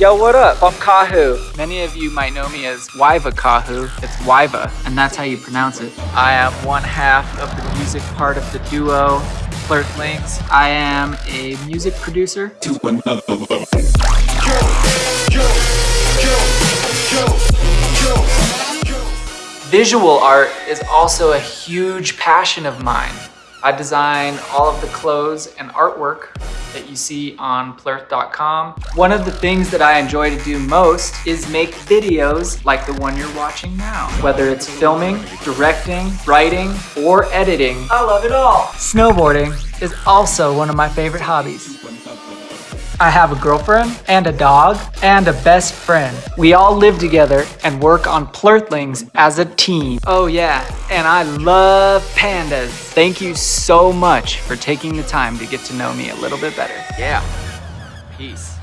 Yo, what up? I'm Kahu. Many of you might know me as Wyva Kahu. It's Wyva, and that's how you pronounce it. I am one half of the music part of the duo Plurtlings. I am a music producer. To another level. Visual art is also a huge passion of mine. I design all of the clothes and artwork that you see on plurth.com. One of the things that I enjoy to do most is make videos like the one you're watching now. Whether it's filming, directing, writing, or editing, I love it all. Snowboarding is also one of my favorite hobbies. I have a girlfriend and a dog and a best friend. We all live together and work on Plurthlings as a team. Oh yeah, and I love pandas. Thank you so much for taking the time to get to know me a little bit better. Yeah, peace.